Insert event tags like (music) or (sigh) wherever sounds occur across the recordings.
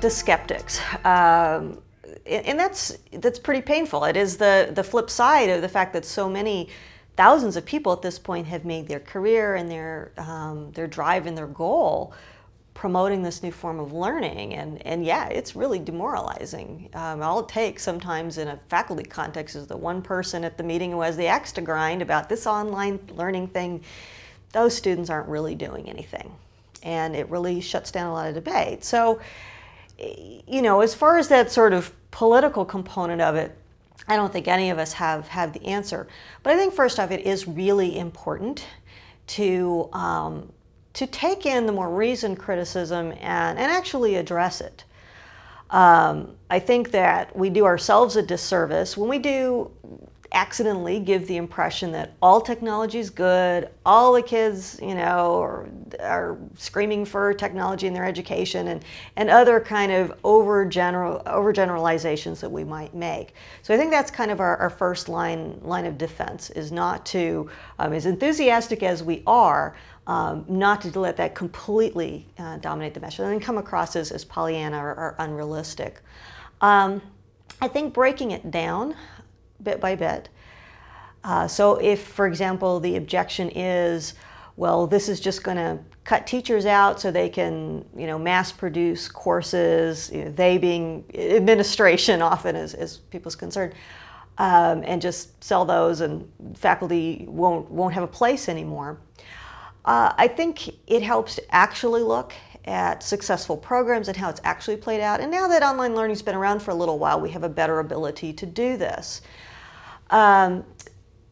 to skeptics. Um, and that's, that's pretty painful. It is the, the flip side of the fact that so many thousands of people at this point have made their career and their, um, their drive and their goal promoting this new form of learning. And, and yeah, it's really demoralizing. Um, all it takes sometimes in a faculty context is the one person at the meeting who has the axe to grind about this online learning thing. Those students aren't really doing anything. And it really shuts down a lot of debate. So, you know, as far as that sort of political component of it, I don't think any of us have, have the answer. But I think first off, it is really important to um, to take in the more reasoned criticism and, and actually address it. Um, I think that we do ourselves a disservice when we do accidentally give the impression that all technology is good, all the kids, you know, are, are screaming for technology in their education and, and other kind of over general overgeneralizations that we might make. So I think that's kind of our, our first line, line of defense is not to, um, as enthusiastic as we are, um, not to let that completely uh, dominate the message and then come across as, as Pollyanna or, or unrealistic. Um, I think breaking it down bit by bit. Uh, so if, for example, the objection is, well, this is just going to cut teachers out so they can, you know, mass produce courses, you know, they being administration (laughs) often is, is people's concern, um, and just sell those and faculty won't, won't have a place anymore. Uh, I think it helps to actually look at successful programs and how it's actually played out. And now that online learning's been around for a little while, we have a better ability to do this. Um,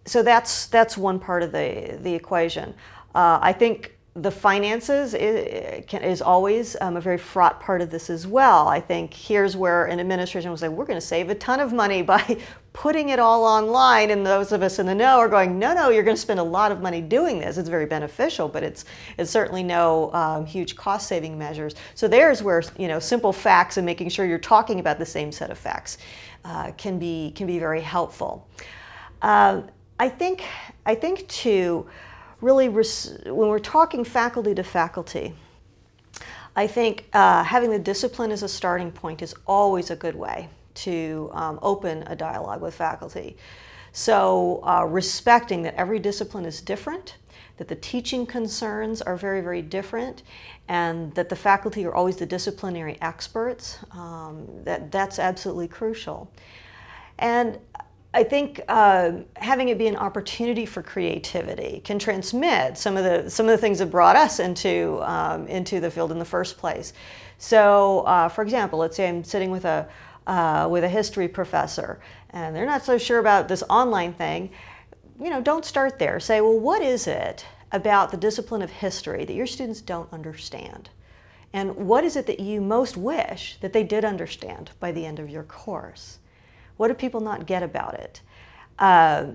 so that's, that's one part of the, the equation. Uh, I think the finances is, is always um, a very fraught part of this as well. I think here's where an administration will say, we're going to save a ton of money (laughs) by putting it all online. And those of us in the know are going, no, no, you're going to spend a lot of money doing this. It's very beneficial, but it's, it's certainly no um, huge cost saving measures. So there's where you know, simple facts and making sure you're talking about the same set of facts uh, can, be, can be very helpful. Uh, I think, I think too, really, when we're talking faculty to faculty, I think uh, having the discipline as a starting point is always a good way to um, open a dialogue with faculty. So uh, respecting that every discipline is different, that the teaching concerns are very, very different, and that the faculty are always the disciplinary experts, um, that, that's absolutely crucial. And I think uh, having it be an opportunity for creativity can transmit some of the some of the things that brought us into um, into the field in the first place. So, uh, for example, let's say I'm sitting with a uh, with a history professor, and they're not so sure about this online thing. You know, don't start there. Say, well, what is it about the discipline of history that your students don't understand? And what is it that you most wish that they did understand by the end of your course? What do people not get about it? Uh,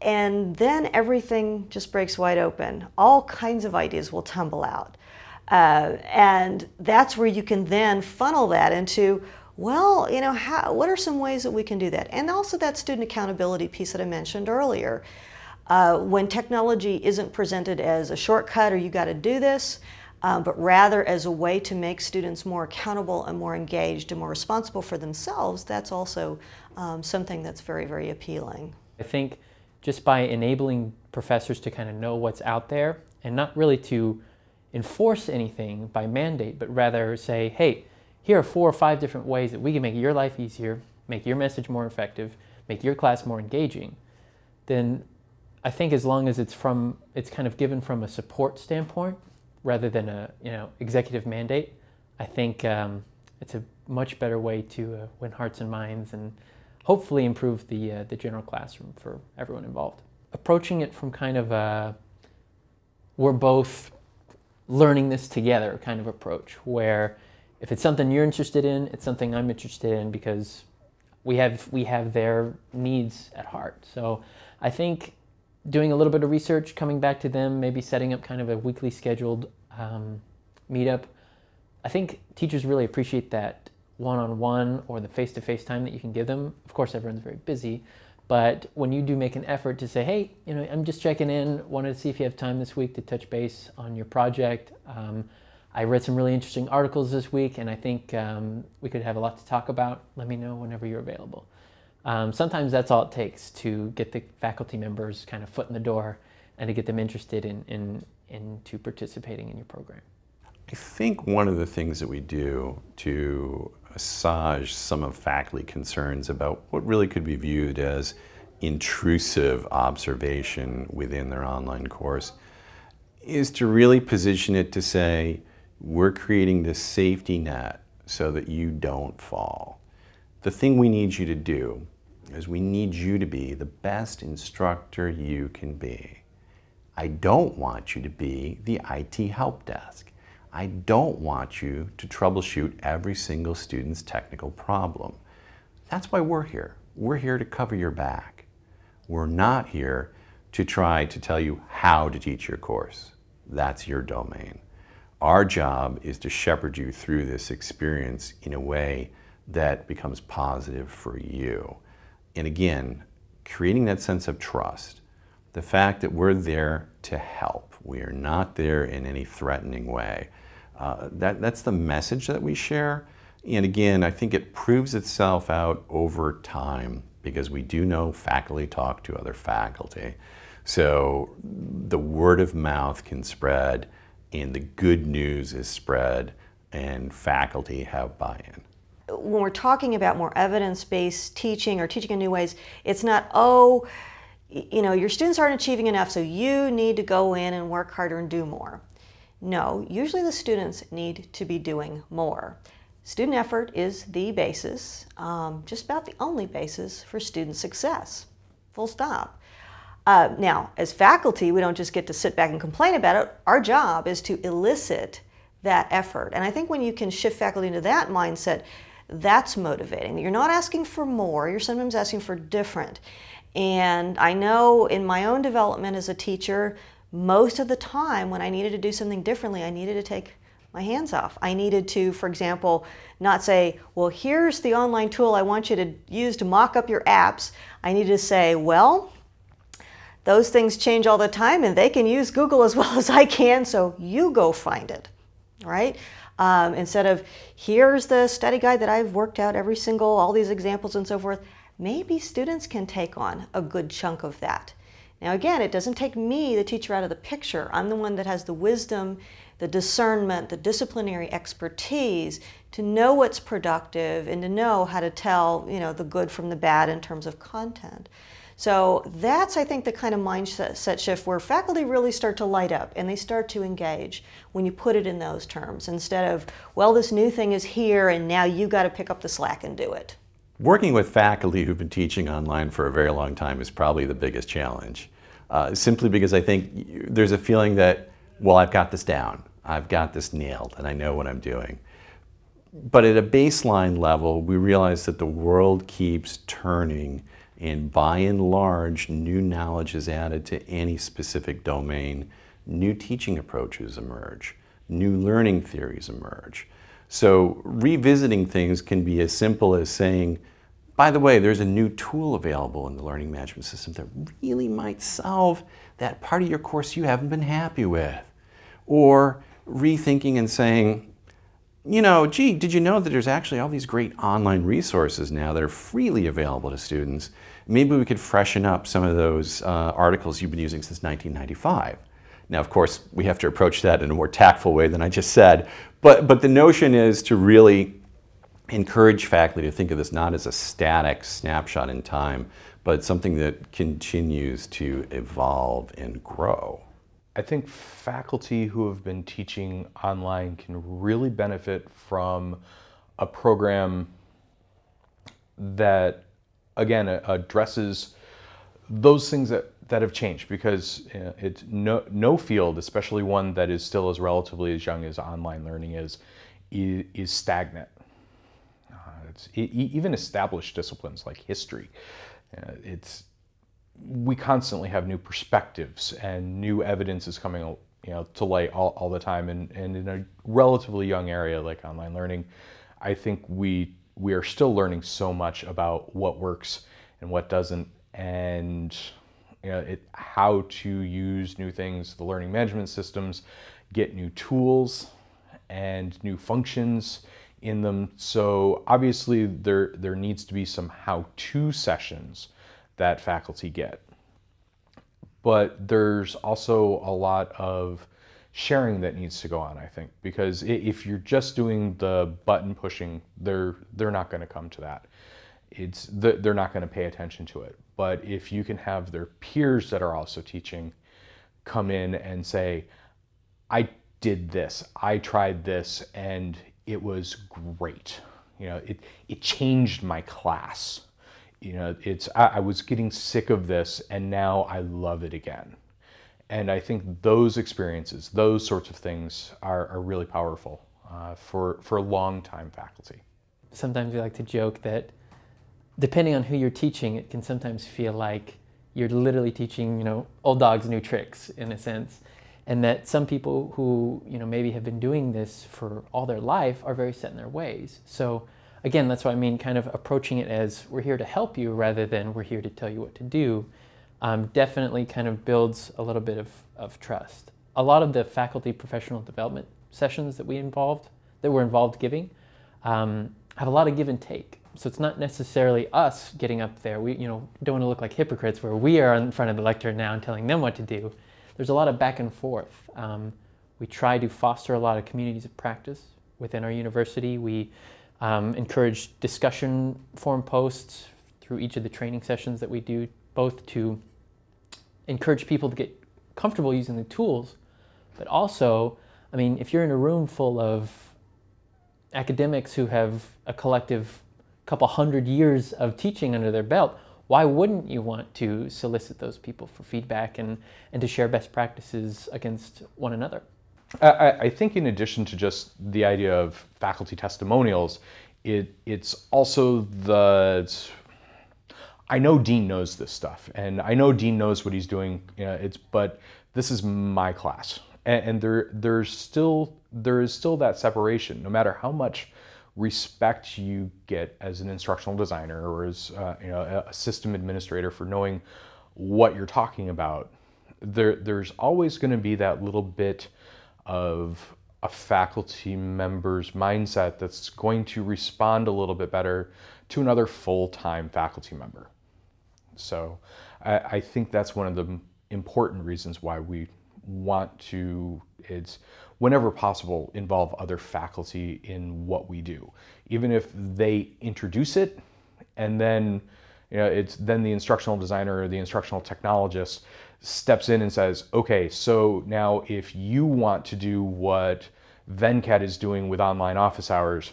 and then everything just breaks wide open. All kinds of ideas will tumble out. Uh, and that's where you can then funnel that into, well, you know, how, what are some ways that we can do that? And also that student accountability piece that I mentioned earlier. Uh, when technology isn't presented as a shortcut or you got to do this, um, but rather as a way to make students more accountable and more engaged and more responsible for themselves, that's also um, something that's very, very appealing. I think just by enabling professors to kind of know what's out there and not really to enforce anything by mandate, but rather say, hey, here are four or five different ways that we can make your life easier, make your message more effective, make your class more engaging, then I think as long as it's from, it's kind of given from a support standpoint, rather than a you know executive mandate, I think um, it's a much better way to uh, win hearts and minds and hopefully improve the, uh, the general classroom for everyone involved. Approaching it from kind of a we're both learning this together kind of approach where if it's something you're interested in, it's something I'm interested in because we have, we have their needs at heart. So I think doing a little bit of research, coming back to them, maybe setting up kind of a weekly scheduled um, meetup. I think teachers really appreciate that one-on-one -on -one or the face-to-face -face time that you can give them. Of course, everyone's very busy, but when you do make an effort to say, hey, you know, I'm just checking in, wanted to see if you have time this week to touch base on your project. Um, I read some really interesting articles this week, and I think um, we could have a lot to talk about. Let me know whenever you're available. Um, sometimes that's all it takes to get the faculty members kind of foot in the door and to get them interested in, in into participating in your program. I think one of the things that we do to assuage some of faculty concerns about what really could be viewed as intrusive observation within their online course is to really position it to say, we're creating this safety net so that you don't fall. The thing we need you to do is we need you to be the best instructor you can be. I don't want you to be the IT help desk. I don't want you to troubleshoot every single student's technical problem. That's why we're here. We're here to cover your back. We're not here to try to tell you how to teach your course. That's your domain. Our job is to shepherd you through this experience in a way that becomes positive for you. And again, creating that sense of trust the fact that we're there to help. We are not there in any threatening way. Uh, that, that's the message that we share. And again, I think it proves itself out over time because we do know faculty talk to other faculty. So the word of mouth can spread and the good news is spread and faculty have buy-in when we're talking about more evidence-based teaching or teaching in new ways, it's not, oh, you know, your students aren't achieving enough, so you need to go in and work harder and do more. No, usually the students need to be doing more. Student effort is the basis, um, just about the only basis for student success, full stop. Uh, now, as faculty, we don't just get to sit back and complain about it. Our job is to elicit that effort. And I think when you can shift faculty into that mindset, that's motivating. You're not asking for more, you're sometimes asking for different. And I know in my own development as a teacher, most of the time when I needed to do something differently, I needed to take my hands off. I needed to, for example, not say, well, here's the online tool I want you to use to mock up your apps. I needed to say, well, those things change all the time and they can use Google as (laughs) well as I can, so you go find it, right? Um, instead of, here's the study guide that I've worked out every single, all these examples and so forth, maybe students can take on a good chunk of that. Now again, it doesn't take me, the teacher, out of the picture. I'm the one that has the wisdom, the discernment, the disciplinary expertise to know what's productive and to know how to tell you know, the good from the bad in terms of content. So that's, I think, the kind of mindset shift where faculty really start to light up and they start to engage when you put it in those terms instead of, well, this new thing is here and now you got to pick up the slack and do it. Working with faculty who've been teaching online for a very long time is probably the biggest challenge. Uh, simply because I think there's a feeling that, well, I've got this down. I've got this nailed and I know what I'm doing. But at a baseline level, we realize that the world keeps turning and by and large, new knowledge is added to any specific domain. New teaching approaches emerge. New learning theories emerge. So revisiting things can be as simple as saying, by the way, there's a new tool available in the learning management system that really might solve that part of your course you haven't been happy with. Or rethinking and saying, you know, gee, did you know that there's actually all these great online resources now that are freely available to students? Maybe we could freshen up some of those uh, articles you've been using since 1995. Now, of course, we have to approach that in a more tactful way than I just said, but, but the notion is to really encourage faculty to think of this not as a static snapshot in time, but something that continues to evolve and grow. I think faculty who have been teaching online can really benefit from a program that, again, addresses those things that that have changed because uh, it's no, no field, especially one that is still as relatively as young as online learning is, is, is stagnant. Even established disciplines like history. Uh, it's we constantly have new perspectives and new evidence is coming you know to light all, all the time and, and in a relatively young area like online learning I think we we are still learning so much about what works and what doesn't and you know, it, how to use new things, the learning management systems, get new tools, and new functions in them. So obviously there, there needs to be some how-to sessions that faculty get. But there's also a lot of sharing that needs to go on, I think, because if you're just doing the button pushing, they're, they're not going to come to that. It's, they're not going to pay attention to it. But if you can have their peers that are also teaching come in and say, I did this, I tried this, and it was great. You know, it, it changed my class. You know, it's, I, I was getting sick of this and now I love it again. And I think those experiences, those sorts of things are, are really powerful uh, for, for long-time faculty. Sometimes we like to joke that depending on who you're teaching, it can sometimes feel like you're literally teaching, you know, old dogs new tricks in a sense and that some people who you know maybe have been doing this for all their life are very set in their ways. So again, that's what I mean, kind of approaching it as we're here to help you rather than we're here to tell you what to do, um, definitely kind of builds a little bit of, of trust. A lot of the faculty professional development sessions that we involved, that we're involved giving, um, have a lot of give and take. So it's not necessarily us getting up there. We you know don't want to look like hypocrites where we are in front of the lectern now and telling them what to do there's a lot of back and forth. Um, we try to foster a lot of communities of practice within our university. We um, encourage discussion forum posts through each of the training sessions that we do, both to encourage people to get comfortable using the tools, but also, I mean, if you're in a room full of academics who have a collective couple hundred years of teaching under their belt, why wouldn't you want to solicit those people for feedback and, and to share best practices against one another? I, I think in addition to just the idea of faculty testimonials, it, it's also the, I know Dean knows this stuff and I know Dean knows what he's doing, you know, it's, but this is my class. And, and there, there's still, there is still that separation, no matter how much respect you get as an instructional designer or as uh, you know, a system administrator for knowing what you're talking about, there, there's always going to be that little bit of a faculty member's mindset that's going to respond a little bit better to another full-time faculty member. So I, I, think that's one of the important reasons why we want to, it's whenever possible, involve other faculty in what we do. Even if they introduce it and then you know, it's then the instructional designer or the instructional technologist steps in and says, okay, so now if you want to do what Venkat is doing with online office hours,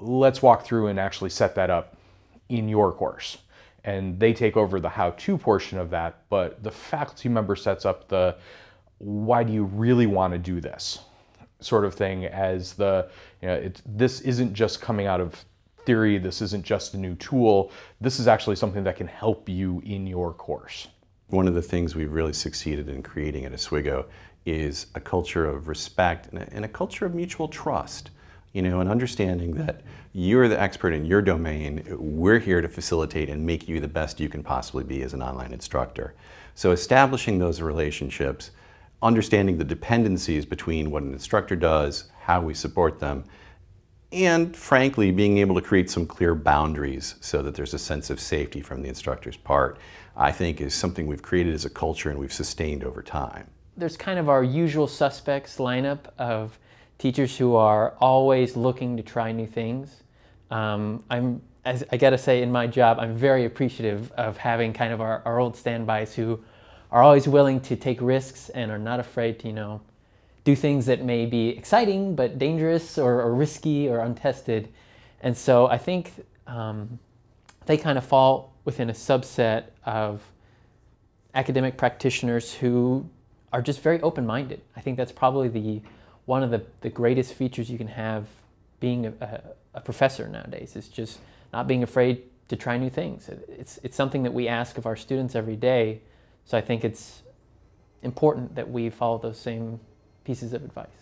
let's walk through and actually set that up in your course. And they take over the how-to portion of that, but the faculty member sets up the, why do you really want to do this? sort of thing as the, you know, this isn't just coming out of theory, this isn't just a new tool, this is actually something that can help you in your course. One of the things we've really succeeded in creating at Oswego is a culture of respect and a, and a culture of mutual trust. You know, and understanding that you're the expert in your domain, we're here to facilitate and make you the best you can possibly be as an online instructor. So establishing those relationships understanding the dependencies between what an instructor does, how we support them, and frankly, being able to create some clear boundaries so that there's a sense of safety from the instructor's part, I think is something we've created as a culture and we've sustained over time. There's kind of our usual suspects lineup of teachers who are always looking to try new things. Um, I'm, as I gotta say, in my job, I'm very appreciative of having kind of our, our old standbys who are always willing to take risks and are not afraid to, you know, do things that may be exciting but dangerous or, or risky or untested. And so I think um, they kind of fall within a subset of academic practitioners who are just very open-minded. I think that's probably the one of the, the greatest features you can have being a, a, professor nowadays is just not being afraid to try new things. It's, it's something that we ask of our students every day so I think it's important that we follow those same pieces of advice.